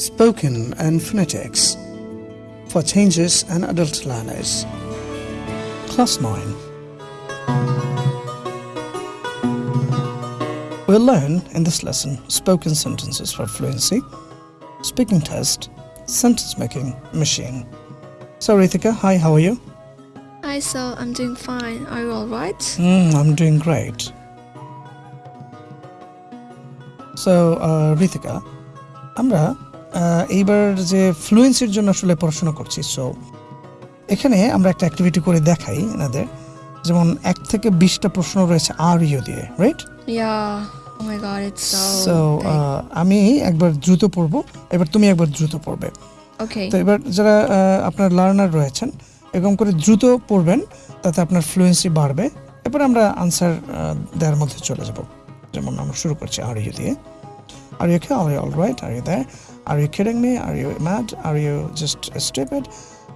spoken and phonetics for changes and adult learners. Class 9. We'll learn in this lesson spoken sentences for fluency, speaking test, sentence making machine. So, Rithika, hi, how are you? Hi, so I'm doing fine. Are you alright? Mm, I'm doing great. So Ritika uh, আমরা আহ, এইবার যে ফ্লুয়েন্সির জন্য আসলে পড়াশোনা করছি so এখানে আমরা একটা অ্যাক্টিভিটি করে দেখাই এনাদের। যেমন এক থেকে বিশটা প্রশ্ন রয়েছে আর ইউ দিয়ে রাইট. সো আমি একবার দ্রুত পড়ব এবার তুমি একবার দ্রুত পড়বে। তো এবার যারা আপনার লার্নার রয়েছেন এরকম করে দ্রুত পড়বেন তাতে আপনার ফ্লুয়েন্সি বাড়বে। এরপর আমরা আনসার দেওয়ার মধ্যে চলে যাব। যেমন আমরা শুরু করছি আর ইউ দিয়ে are you K are you all right are you there Are you kidding me? Are you mad? Are you just stupid?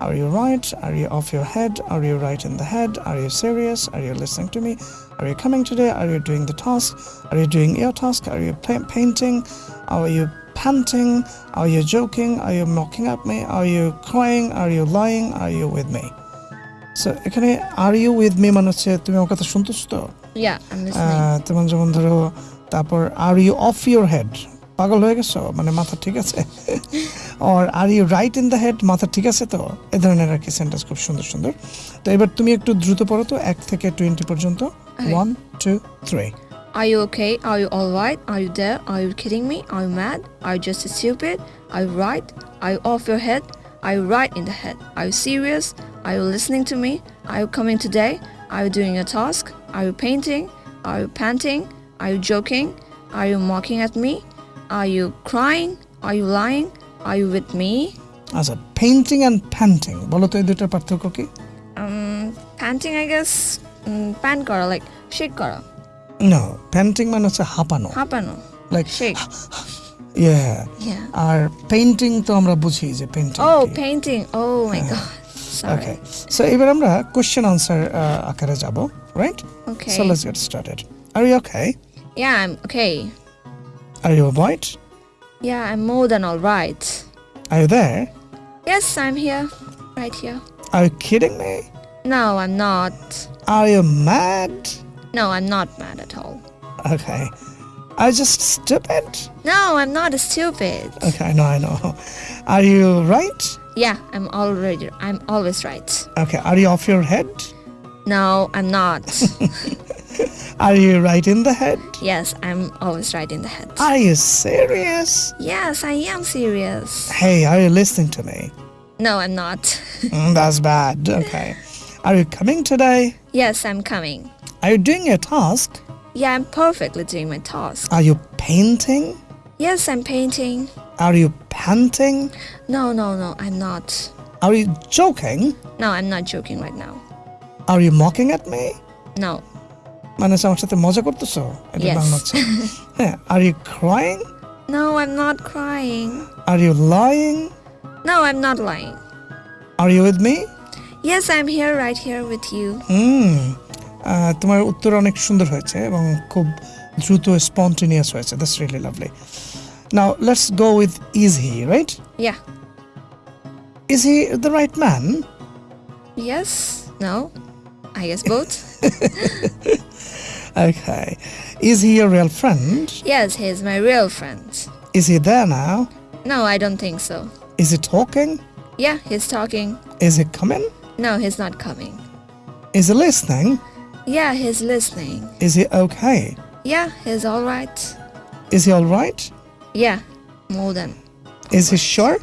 Are you right? Are you off your head? Are you right in the head? Are you serious? Are you listening to me? Are you coming today? Are you doing the task? Are you doing your task? Are you painting? Are you panting? Are you joking? Are you mocking at me? Are you crying? Are you lying? Are you with me? so এখানে আর you with me মানে হচ্ছে তুমি আমার কথা শুনতেছো তো তোমার যেমন ধরো তারপর are you off your head পাগল হয়ে গেছো মানে মাথা ঠিক আছে আর are you right in the head মাথা ঠিক আছে তো এ ধরনের আর কি সেন্টেন্স খুব সুন্দর সুন্দর তো এবার তুমি একটু দ্রুত পড়ো তো এক থেকে টোয়েন্টি পর্যন্ত one two three Are you okay? Are you alright? Are you there? Are you kidding me? Are you mad? Are you just stupid? Are you right? Are you off your head? Are you right in the head? Are you serious? Are you listening to me? Are you coming today? Are you doing a task? Are you painting? Are you panting? Are you joking? Are you mocking at me? Are you crying? Are you lying? Are you with me? আচ্ছা painting and painting বলো তো এই দুটার পার্থক্য কি Um, panting, I guess. Um, pan kara, like shake kara. না painting মানে হচ্ছে হাঁপানো Hapano. Like Shake. ইয়ে Yeah. আর পেইন্টিং তো আমরা বুঝি যে painting Oh, painting. Oh my god. Sorry. Okay so এবার আমরা কোশ্চেন আনসার আকারে যাব right Okay. So let's get started are you okay Yeah, I'm okay. Are you alright? Yeah, I'm more than alright. Are you there? Yes, I'm here. Right here. Are you kidding me? No, I'm not. Are you mad? No, I'm not mad at all. Okay. Are you just stupid? No, I'm not stupid. Okay, I know, I know. Are you right? Yeah, I'm already. I'm always right. Okay, are you off your head? No, I'm not. Are you right in the head? Yes, I'm always right in the head. Are you serious? Yes, I am serious. Hey, are you listening to me? No, I'm not. mm, that's bad. Okay. Are you coming today? Yes, I'm coming. Are you doing your task? Yeah, I'm perfectly doing my task. Are you painting? Yes, I'm painting. Are you panting? No, no, no, I'm not. Are you joking? No, I'm not joking right now. Are you mocking at me? No, মানে আমার সাথে মজা করতেছো এটা. বাংলা হচ্ছে হ্যাঁ are you crying No, I'm not crying. Are you lying No, I'm not lying. Are you with me Yes, I'm here, right here with you. হুম তোমার উত্তর অনেক সুন্দর হয়েছে এবং খুব দ্রুত স্পন্টেনিয়াস হয়েছে that's really lovely now let's go with is he right Yeah. Is he the right man Yes? No? I guess both? Okay. Is he your real friend? yes, he's my real friend. Is he there now? No, I don't think so. Is he talking? Yeah, he's talking. Is he coming? No, he's not coming. Is he listening? Yeah, he's listening. Is he okay? Yeah, he's alright. Is he alright? Yeah, more than. Is he sure?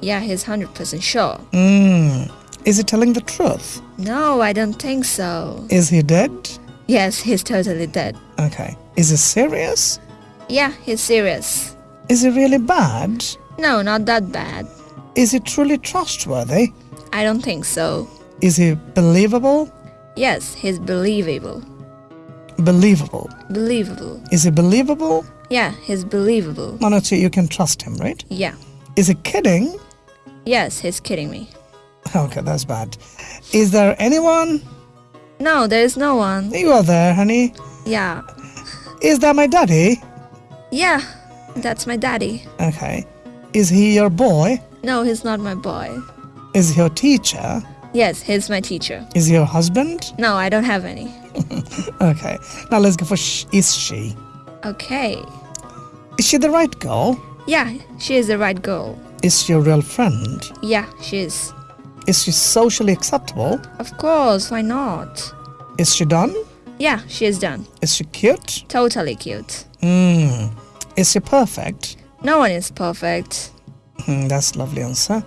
Yeah, he's 100% sure. Mm. Is he telling the truth? No, I don't think so. Is he dead? Yes, he's totally dead. Okay. Is it serious? Yeah, he's serious. Is it really bad? No, not that bad. Is he truly trustworthy? I don't think so. Is he believable? Yes, he's believable. Believable. Believable. Is he believable? Yeah, he's believable. Manachi, you can trust him, right? Yeah. Is he kidding? Yes, he's kidding me. Okay, that's bad. Is there anyone no, there is no one. You are there, honey. Yeah. Is that my daddy? Yeah, that's my daddy. Okay. Is he your boy? No, he's not my boy. Is he your teacher? Yes, he's my teacher. Is he your husband? No, I don't have any. Okay. Now let's go for sh- is she? Okay. Is she the right girl? Yeah, she is the right girl. Is she your real friend? Yeah, she is. Is she socially acceptable? Of course, why not? Is she done? Yeah, she is done. Is she cute? Totally cute. Hmm. Is she perfect? No one is perfect. Hmm, that's lovely answer.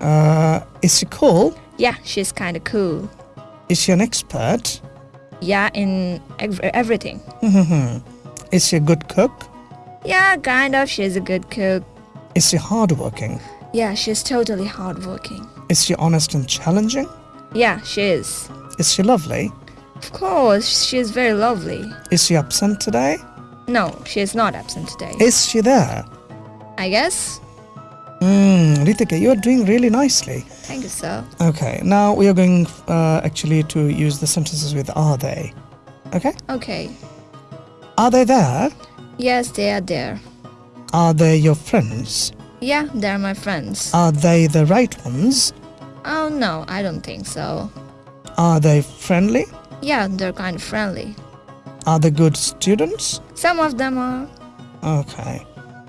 Uh, is she cool? Yeah, she's kind of cool. Is she an expert? Yeah, in ev- everything. Is she a good cook? Yeah, kind of. She's a good cook. Is she hardworking? Yeah, she's totally hardworking. Is she honest and challenging? Yeah, she is. Is she lovely? Of course, she is very lovely. Is she absent today? No, she is not absent today. Is she there? I guess. Hmm, Ritika, you are doing really nicely. Thank you, sir. Okay, now we are going uh, actually to use the sentences with are they. Okay? Okay. Are they there? Yes, they are there. Are they your friends? Yeah, they're my friends. Are they the right ones? Oh no, I don't think so. Are they friendly? Yeah, they're kind of friendly. Are they good students? Some of them are. Okay.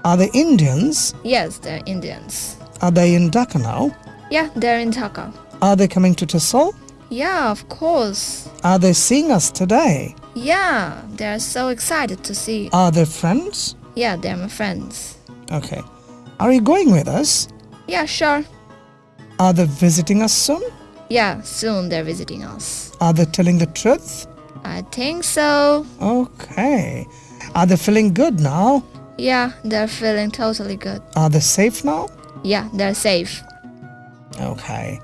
Are they Indians? Yes, they're Indians. Are they in Dhaka now? Yeah, they're in Dhaka. Are they coming to TESOL? Yeah, of course. Are they seeing us today? Yeah, they're so excited to see. Are they friends? Yeah, they're my friends. Okay. Are you going with us? Yeah, sure. Are they visiting us soon? Yeah, soon they're visiting us. Are they telling the truth? I think so. Okay. Are they feeling good now? Yeah, they're feeling totally good. Are they safe now? Yeah, they're safe. Okay.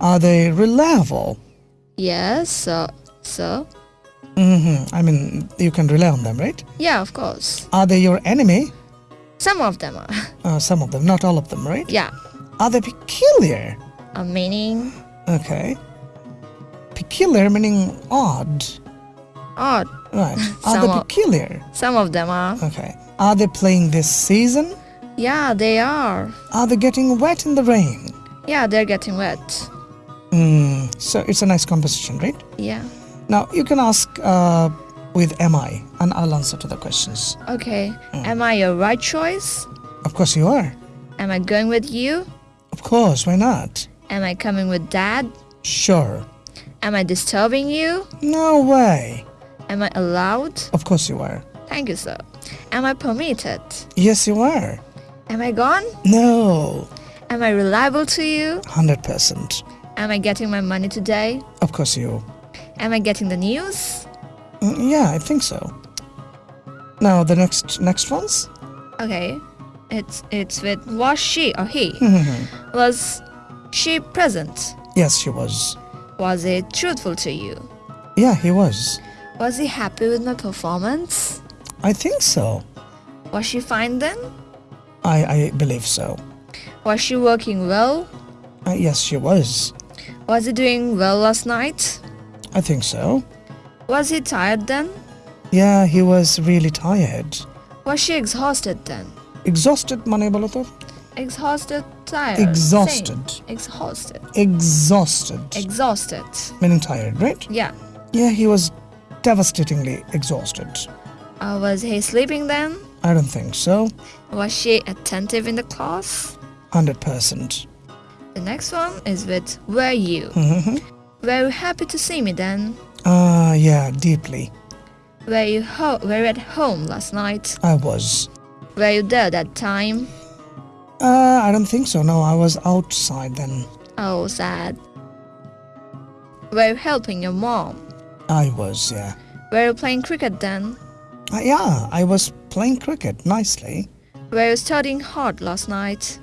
Are they reliable? Yes, so so Mm-hmm. I mean, you can rely on them, right? yeah, of course. Are they your enemy? Some of them are. Uh, some of them, not all of them, right? yeah, Are they peculiar? a meaning Okay. Peculiar meaning odd. odd. Right. Are they of- peculiar? Some of them are. Okay. Are they playing this season? Yeah, they are. Are they getting wet in the rain? Yeah, they're getting wet. Hmm. So it's a nice composition, right? Yeah. Now you can ask uh, with am I, and I'll answer to the questions. Okay. Am I your right choice? Of course you are. Am I going with you? Of course, why not? Am I coming with dad? Sure. Am I disturbing you? No way. Am I allowed? Of course you are. Thank you, sir. Am I permitted? Yes, you are. Am I gone? No. Am I reliable to you? 100%. Am I getting my money today? Of course you. Am I getting the news? Mm, Yeah, I think so. Now the next next ones. Okay. It's it's with was she or he? Was she present? Yes, she was. Was he truthful to you? Yeah, he was. Was he happy with my performance? I think so. Was she fine then? I, I believe so. Was she working well? Uh, yes, she was. Was he doing well last night? I think so. Was he tired then? Yeah, he was really tired. Was she exhausted then? Exhausted, Mane Exhausted tired. Exhausted. same. Exhausted. Exhausted. Exhausted. meaning tired, right? Yeah. Yeah, he was devastatingly exhausted. Uh, was he sleeping then? I don't think so. Was she attentive in the class? 100%. The next one is with were you? Mm-hmm. Were you happy to see me then? Ah, yeah, deeply. Were you ho- were you at home last night? I was. Were you there that time? Uh, I don't think so. No, I was outside then. Oh, sad. Were you helping your mom? I was, yeah. Were you playing cricket then? Uh, yeah, I was playing cricket nicely. Were you studying hard last night?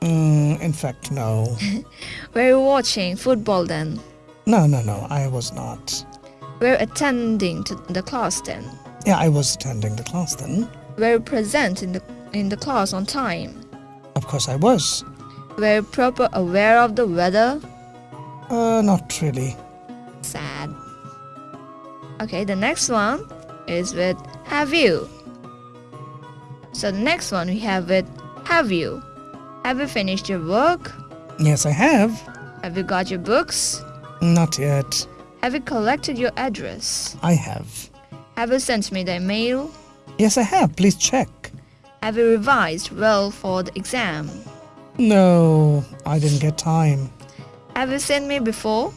Mm, in fact, no. Were you watching football then? No, no, no, I was not. Were you attending to the class then? Yeah, I was attending the class then. Were you present in the in the class on time? Of course, I was. Were you proper aware of the weather? Uh, not really. Sad. Okay, the next one is with have you. So the next one we have with Have you? Have you finished your work? Yes, I have. Have you got your books? Not yet. Have you collected your address? I have. Have you sent me the email? Yes, I have. Please check. Have you revised well for the exam? No, I didn't get time. Have you seen me before?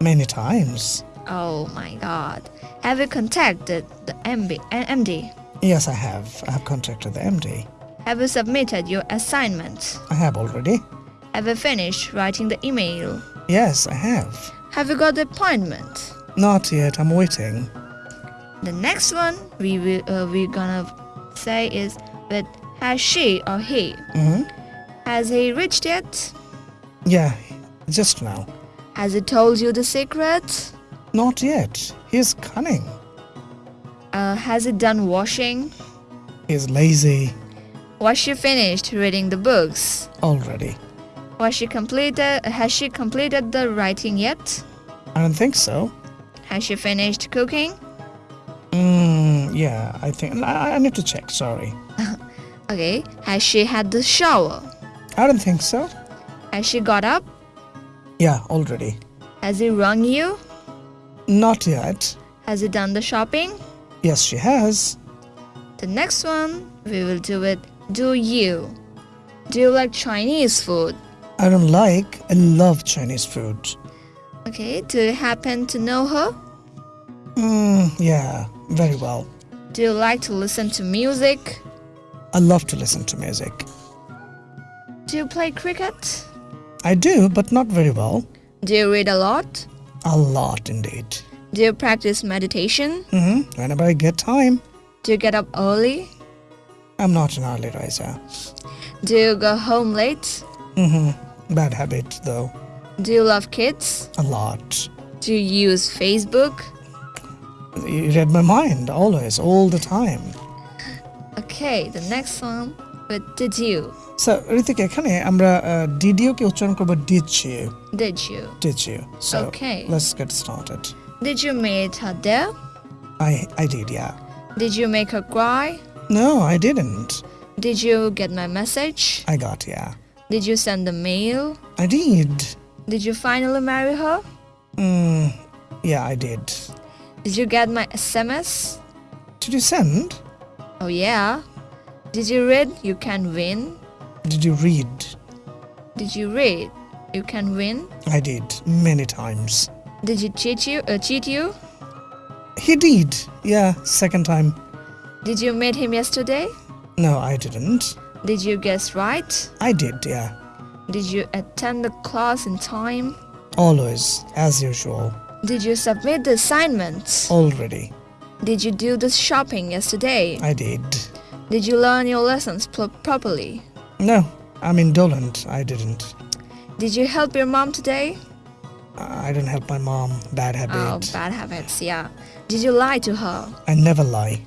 Many times. Oh my god. Have you contacted the MB, MD? Yes, I have. I have contacted the MD. Have you submitted your assignment? I have already. Have you finished writing the email? Yes, I have. Have you got the appointment? Not yet. I'm waiting. The next one we will uh, we're gonna say is has she or he? hmm Has he reached yet? Yeah, just now. Has he told you the secret? Not yet. He's cunning. Uh, has he done washing? He's lazy Was she finished reading the books? already. Was she completed? Has she completed the writing yet? I don't think so. Has she finished cooking? Mm, yeah, I think. I, I need to check. Sorry. Okay. Has she had the shower? I don't think so. Has she got up? Yeah, already. Has he rung you? Not yet. Has he done the shopping? Yes, she has. The next one we will do it. Do you? Do you like Chinese food? I don't like. I love Chinese food. Okay. Do you happen to know her? Mm, yeah, very well. Do you like to listen to music? I love to listen to music. Do you play cricket? I do, but not very well. Do you read a lot? A lot indeed. Do you practice meditation? Mm-hmm, Whenever I get time. Do you get up early? I'm not an early riser. Do you go home late? Mm-hmm, Bad habit, though. Do you love kids? A lot. Do you use Facebook? You read my mind always, all the time. Okay, the next one with did you? So, Hrithik এখানে আমরা DDO কে উচ্চারণ করব did you Did you? Did you so Okay. Let's get started Did you meet her there? I I did yeah Did you make her cry? No I didn't Did you get my message? I got yeah Did you send the mail? I did Did you finally marry her? Yeah I did Did you get my SMS? Did you send Oh yeah. Did you read you can win? Did you read? Did you read you can win? I did many times. Did he cheat you? Uh, cheat you? He did. Yeah, second time. Did you meet him yesterday? No, I didn't. Did you guess right? I did, yeah. Did you attend the class in time? Always, as usual. Did you submit the assignments? Already. Did you do the shopping yesterday? I did. Did you learn your lessons pro- properly? No, I'm indolent. I didn't. Did you help your mom today? I didn't help my mom. Bad habit. Oh, bad habits, yeah. Did you lie to her? I never lie.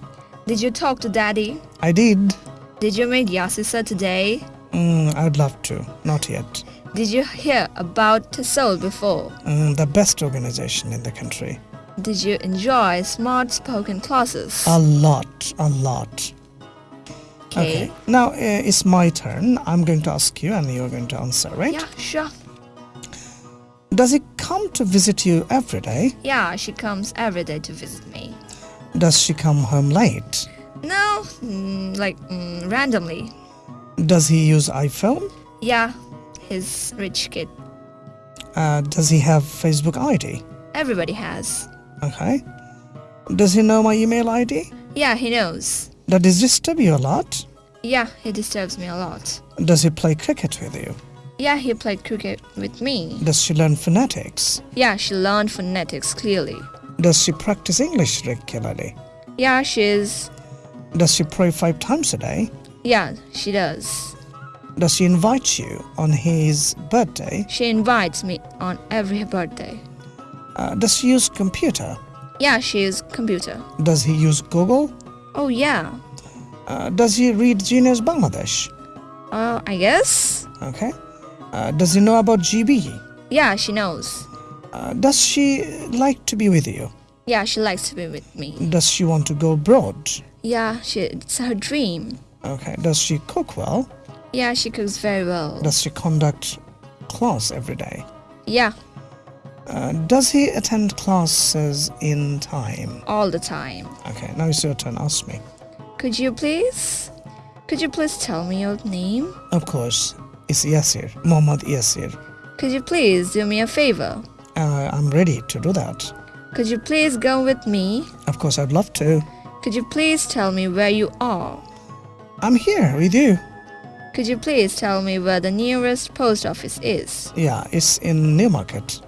Did you talk to daddy? I did. Did you meet Yasisa today? Mm, I'd love to. Not yet. Did you hear about TESOL before? Mm, the best organization in the country. Did you enjoy smart spoken classes? A lot. A lot. okay. Now uh, it's my turn. I'm going to ask you and you're going to answer, right? Yeah, sure. Does he come to visit you every day? Yeah, she comes every day to visit me. Does she come home late? No, mm, like mm, randomly. Does he use iPhone? Yeah, he's rich kid. Uh, does he have Facebook ID? Everybody has. Okay. Does he know my email ID? Yeah, he knows. Does he disturb you a lot? Yeah, he disturbs me a lot. Does he play cricket with you? Yeah, he played cricket with me. Does she learn phonetics? Yeah, she learned phonetics clearly. Does she practice English regularly? Yeah, she is. Does she pray five times a day? Yeah, she does. Does she invite you on his birthday? She invites me on every birthday. Uh, does she use computer? Yeah, she uses computer. Does he use Google? Oh yeah. Uh, does he read Genius Bangladesh? Uh, I guess. Okay. Uh, does he know about GB? Yeah, she knows. Uh, does she like to be with you? Yeah, she likes to be with me. Does she want to go abroad? Yeah, she, it's her dream. Okay. Does she cook well? Yeah, she cooks very well. Does she conduct class every day? Yeah, Uh, does he attend classes in time? all the time. Okay, now it's your turn. Ask me. Could you please? Could you please tell me your name? Of course, it's Yasir, Muhammad Yasir. Could you please do me a favor? Uh, I'm ready to do that. Could you please go with me? Of course, I'd love to. Could you please tell me where you are? I'm here with you. Could you please tell me where the nearest post office is? Yeah, it's in Newmarket.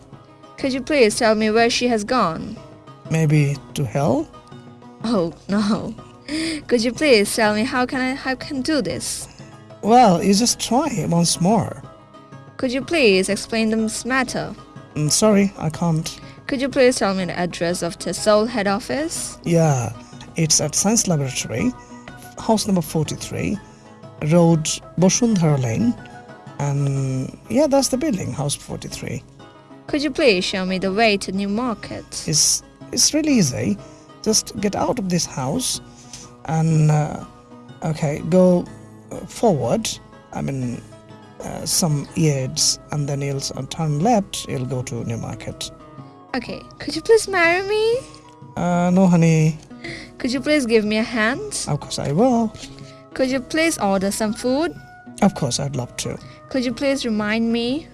Could you please tell me where she has gone? Maybe to hell? Oh no. Could you please tell me how can I how can do this? Well, you just try once more. Could you please explain this matter? Mm, sorry, I can't. Could you please tell me the address of TESOL head office? Yeah, it's at Science Laboratory, house number 43, road Boshundhara Lane, and yeah, that's the building, house 43. Could you please show me the way to New Market? It's it's really easy. Just get out of this house, and uh, okay, go uh, forward. I mean, uh, some yards, and then you'll uh, turn left. You'll go to Newmarket. Okay, could you please marry me? Uh, no, honey. Could you please give me a hand? Of course I will. Could you please order some food? Of course I'd love to. Could you please remind me?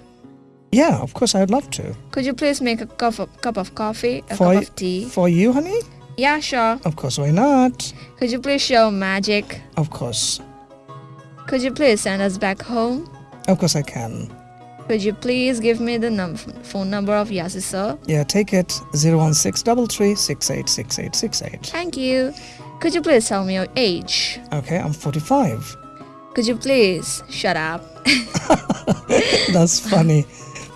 Yeah, of course I'd love to. Could you please make a cup of, cup of coffee, a For cup of tea? For you, honey? Yeah, sure. Of course, why not? Could you please show magic? Of course. Could you please send us back home? Of course I can. Could you please give me the num- phone number of Yasi sir? Yeah, take it 01633686868. Thank you. Could you please tell me your age? Okay, I'm 45. Could you please shut up? That's funny.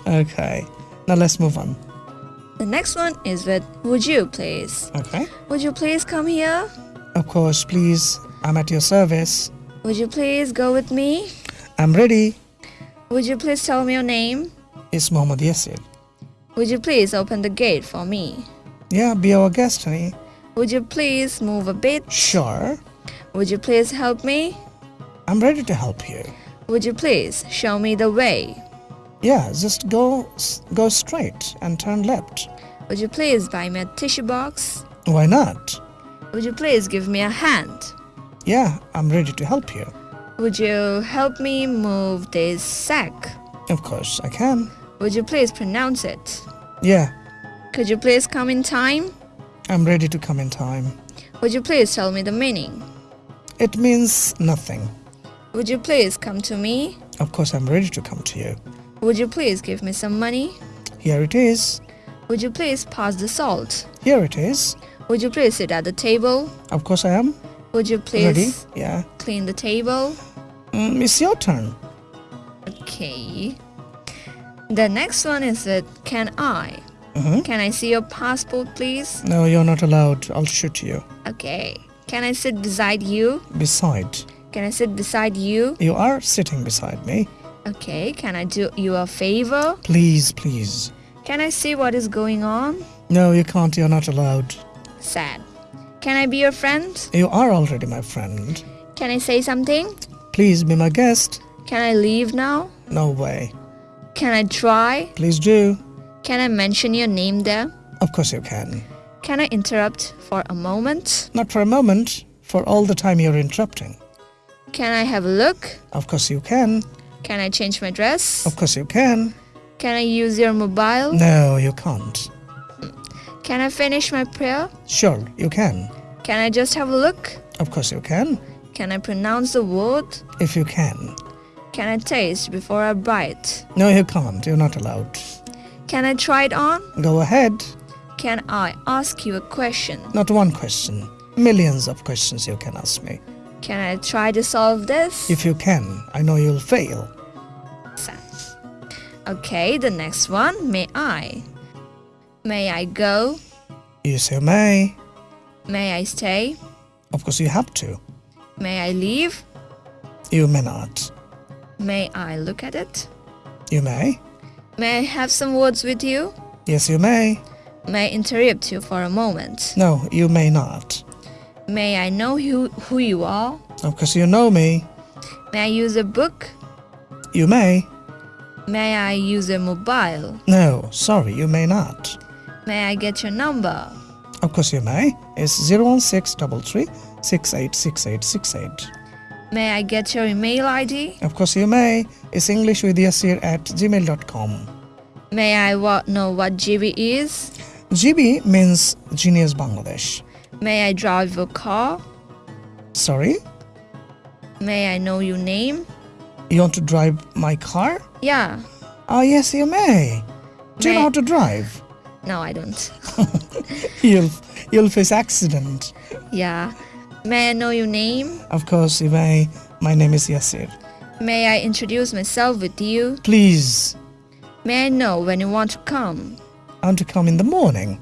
Okay, now let's move on. The next one is with Would you please? Okay, Would you please come here? of course, please. I'm at your service. Would you please go with me? I'm ready. Would you please tell me your name? It's Mohammed Yasir. Would you please open the gate for me? Yeah, be our guest, honey. Would you please move a bit? Sure. Would you please help me? I'm ready to help you. Would you please show me the way? Yeah, just go go straight and turn left. Would you please buy me a tissue box? Why not? Would you please give me a hand? Yeah, I'm ready to help you. Would you help me move this sack? Of course, I can. Would you please pronounce it? Yeah, Could you please come in time? I'm ready to come in time. Would you please tell me the meaning? It means nothing. Would you please come to me? Of course, I'm ready to come to you. Would you please give me some money? Here it is. Would you please pass the salt? Here it is. Would you please sit at the table? Of course, I am. Would you please Ready? Yeah. clean the table? Mm, it's your turn. Okay. The next one is that can I? hmm Can I see your passport, please? No, you're not allowed. I'll shoot you. Okay. Can I sit beside you? Beside, Can I sit beside you? you are sitting beside me. Okay. Can I do you a favor? Please, please. Can I see what is going on? No, you can't. You're not allowed. Sad. Can I be your friend? You are already my friend. Can I say something? Please be my guest. Can I leave now? No way. Can I try? Please do. Can I mention your name there? Of course you can. Can I interrupt for a moment? Not for a moment, for all the time you're interrupting. Can I have a look? Of course you can. Can I change my dress? Of course you can. Can I use your mobile? No, you can't. Can I finish my prayer? Sure, you can. Can I just have a look? Of course you can. Can I pronounce the word? If you can. Can I taste before I bite? No, you can't. You're not allowed. Can I try it on? Go ahead. Can I ask you a question? Not one question. Millions of questions you can ask me. Can I try to solve this? If you can, I know you'll fail. Okay, the next one. May I? May I go? Yes you say may. May I stay? Of course you have to. May I leave? You may not. May I look at it? You may. May I have some words with you? Yes, you may. May I interrupt you for a moment? No, you may not. May I know who, who you are? Oh, of course you know me. May I use a book? You may. May I use a mobile? No, sorry, you may not. May I get your number? Of course, you may. It's 01633 686868. May I get your email ID? Of course, you may. It's English with Yasir at gmail.com. May I wa- know what GB is? GB means Genius Bangladesh. May I drive your car? Sorry? May I know your name? You want to drive my car? Yeah. Oh, yes, you may. Do you know how to drive? No, I don't. You'll, you'll face accident. yeah. May I know your name? Of course, you may. My name is Yasir. May I introduce myself with you? Please, May I know when you want to come? I want to come in the morning.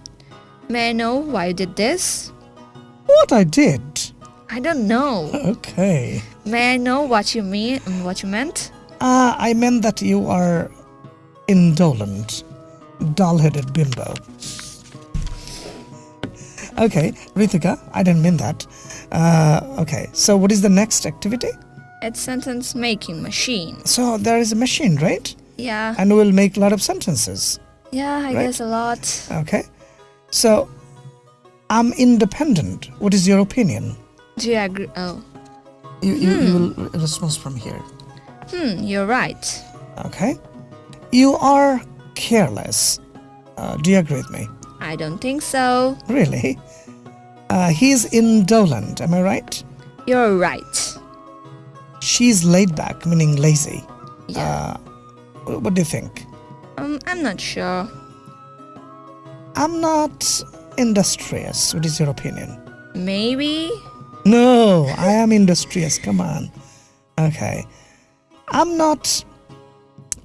May I know why you did this? What I did? I don't know. Okay. May I know what you mean what you meant? Ah, I meant that you are indolent, dull-headed bimbo. Okay, Ritika, I didn't mean that. Uh, okay, so what is the next activity? It's sentence making machine. So there is a machine, right? Yeah. And we'll make a lot of sentences. Yeah, I Right. guess a lot. Okay, so I'm independent. What is your opinion? Do you agree? Oh. You, you, you will respond from here. Hmm, you're right. Okay, you are careless. Uh, do you agree with me? I don't think so. Really? Uh, he's indolent, am I right? You're right. She's laid back, meaning lazy. Yeah. Uh, what do you think? um, I'm not sure. I'm not industrious. What is your opinion? Maybe. No, I am industrious. Come on. Okay. I'm not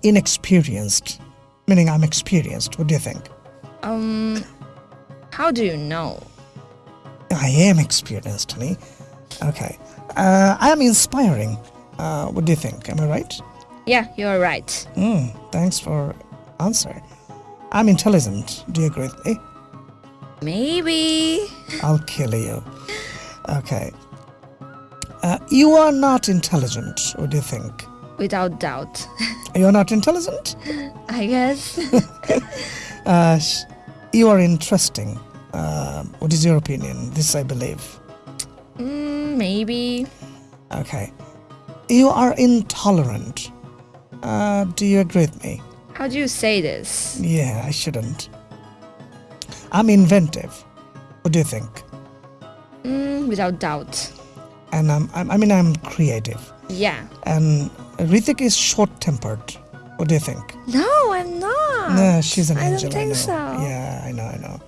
inexperienced, meaning I'm experienced. What do you think? Um, how do you know? I am experienced, honey. Okay. Uh, I am inspiring. Uh, what do you think? Am I right? Yeah, you're right. Mm, thanks for answer. I'm intelligent. Do you agree with me? Maybe. I'll kill you. Okay. Uh, you are not intelligent. What do you think? Without doubt. You're not intelligent? I guess. Uh, you are interesting. Uh, what is your opinion? This I believe. mm, maybe. Okay. You are intolerant. Uh, do you agree with me? How do you say this? Yeah, I shouldn't. I'm inventive. What do you think? Mm, without doubt. And I'm, I'm I mean, I'm creative. Yeah. And Rithik is short-tempered. What do you think? No, I'm not. No, she's an I don't angel. think know. so. Yeah, I know, I know.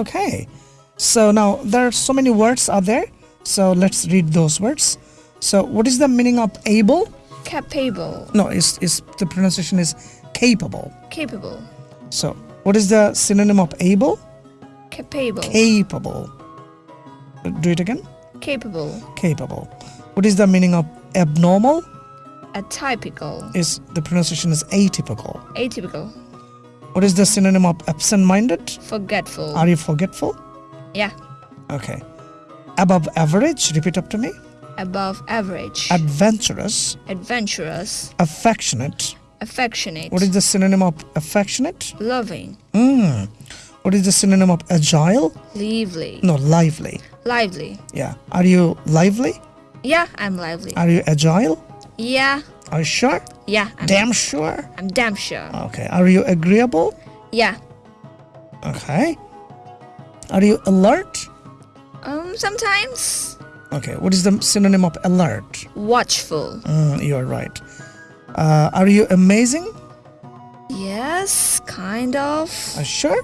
Okay. So now there are so many words out there. So let's read those words. So what is the meaning of able? Capable. No, is is the pronunciation is capable. Capable. So what is the synonym of able? Capable. Capable. Do it again. Capable. Capable. What is the meaning of abnormal? Atypical. Is the pronunciation is atypical. Atypical. What is the synonym of absent-minded? Forgetful. Are you forgetful? yeah. Okay. Above average, repeat up to me. Above average. Adventurous, Adventurous. affectionate. Affectionate. What is the synonym of affectionate? Loving. Mm. What is the synonym of agile? Lively. No, lively. Lively. Yeah. Are you lively? Yeah, I'm lively. Are you agile? yeah. Are you sure? Yeah. I'm, Damn sure. I'm damn sure. Okay. Are you agreeable? Yeah. Okay. Are you alert? Um, sometimes Okay. What is the synonym of alert? watchful. Mm, you are right. Uh, are you amazing? Yes, kind of. Are you sure?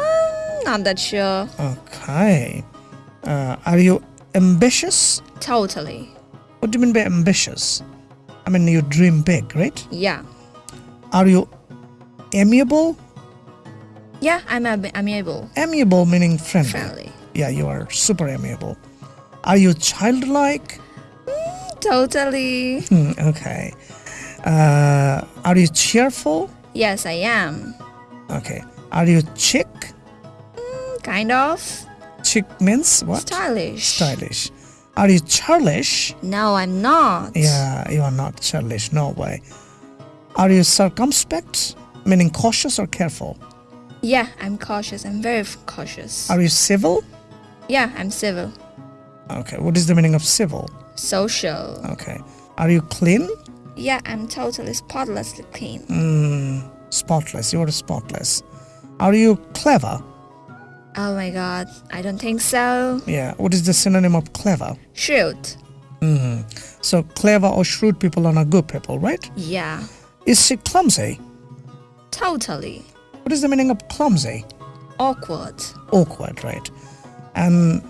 Um, not that sure. Okay. Uh, are you ambitious? Totally. What do you mean by ambitious? I mean, you dream big, right? Yeah. Are you amiable? Yeah, I'm ab- amiable. Amiable meaning friendly. Friendly. Yeah, you are super amiable. Are you childlike? Totally. Hmm, okay. Uh, are you cheerful? Yes, I am. Okay. Are you chic? Kind of. Chic means what? Stylish. Stylish. Are you churlish? No, I'm not. Yeah, you are not churlish. No way. Are you circumspect? Meaning cautious or careful? Yeah, I'm cautious. I'm very cautious. Are you civil? yeah, I'm civil. Okay. What is the meaning of civil? Social. Okay. Are you clean? Yeah, I'm totally spotlessly clean. Mm, spotless. You are spotless. Are you clever? Oh my god, I don't think so. Yeah. What is the synonym of clever? Shrewd. Mm. So clever or shrewd people are not good people, right? Yeah, Is she clumsy? totally. What is the meaning of clumsy? Awkward. Awkward, right? And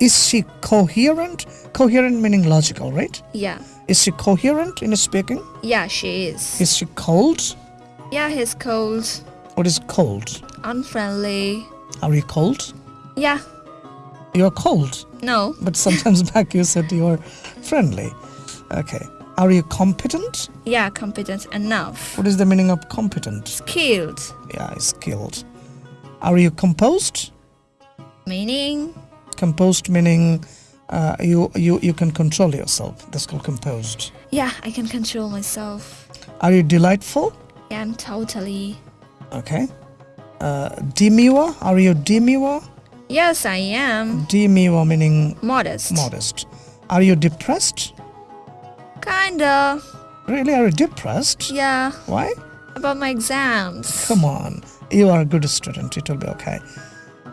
is she coherent? Coherent meaning logical, right? Yeah. Is she coherent in speaking? Yeah, she is. Is she cold? Yeah, he's cold. What is cold? Unfriendly. Are you cold? Yeah. You're cold, No. but sometimes back you said you're friendly. Okay. Are you competent? Yeah, competent enough. What is the meaning of competent? Skilled. Yeah, skilled. Are you composed? Meaning? Composed meaning uh, you, you, you can control yourself. That's called composed. Yeah, I can control myself. Are you delightful? Yeah, I'm totally. Okay Uh, demure? Are you demure? Yes, I am. Demure meaning Modest. modest. Are you depressed? Kinda. Really? Are you depressed? Yeah. Why? About my exams. Come on. You are a good student. It will be okay.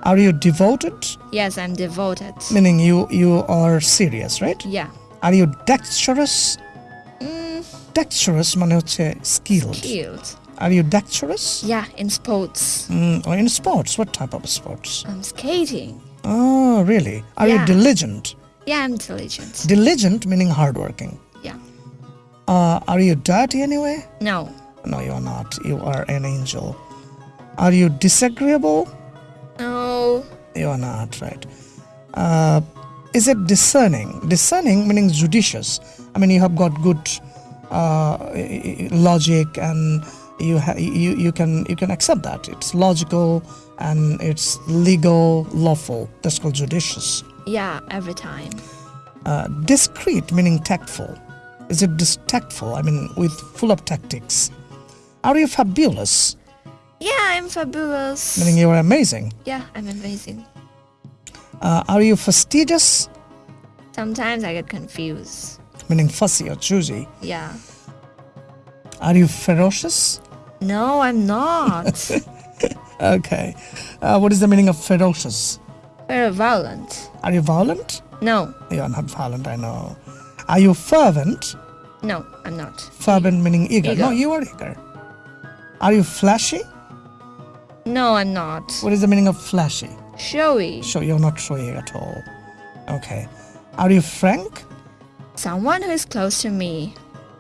Are you devoted? Yes, I'm devoted. Meaning you you are serious, right? Yeah. Are you dexterous? Mm, Dexterous মানে হচ্ছে skilled. skilled. Are you dexterous? Yeah, in sports. Mm, or in sports? What type of sports? I'm skating. Oh, really? Are you diligent? Yeah, I'm intelligent. Diligent meaning hardworking. Yeah. Uh, are you dirty anyway? No. No, you are not. You are an angel. Are you disagreeable? No. You are not, right? Uh, is it discerning? Discerning meaning judicious. I mean, you have got good uh, logic, and you ha- you you can you can accept that it's logical and it's legal, lawful. That's called judicious. Yeah, every time. Uh, discreet meaning tactful. Is it dis- tactful? I mean, with full of tactics. Are you fabulous? Yeah, I'm fabulous. Meaning you are amazing. Yeah, I'm amazing. Uh, are you fastidious? Sometimes I get confused. Meaning fussy or choosy. Yeah. Are you ferocious? No, I'm not. Okay. Uh, what is the meaning of ferocious? Very violent. Are you violent? No, You are not violent, I know. Are you fervent? no, I'm not. Fervent meaning eager. Eager. No, you are eager. Are you flashy? No, I'm not. What is the meaning of flashy? Showy. So you're not showy at all. Okay. Are you frank? Someone who is close to me.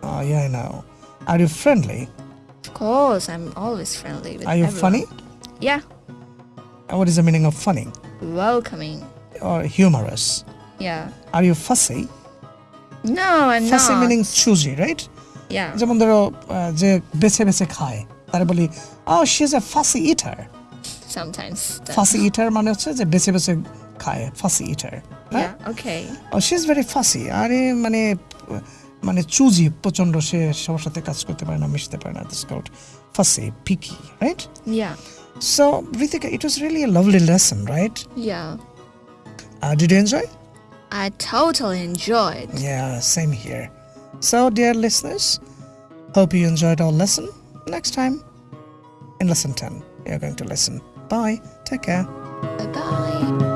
Oh, yeah, I know. Are you friendly? Of course, I'm always friendly with Are you everyone. funny? Yeah, Uh, What is the meaning of funny? welcoming. Or humorous? Yeah. Are you fussy? No, I'm Fussy not. meaning choosy, right? Yeah. যেমন ধরো আহ, যে বেছে বেছে খায় তারা বলি ও she is A fussy eater Sometimes. that- ফাসি ইটার মানে হচ্ছে যে বেছে বেছে খায় ফাসি ইটার Yeah. Okay. O she is very ফাসি আরে মানে মানে চুজি প্রচন্ড সে সবার সাথে কাজ করতে পারে না মিশতে পারে না this called fussy picky right Yeah. So Ritika it was really a lovely lesson right Yeah. Did you enjoy I totally enjoyed. Yeah, same here. So, dear listeners, hope you enjoyed our lesson. Next time, in lesson 10, you're going to listen. Bye. Take care. Bye bye.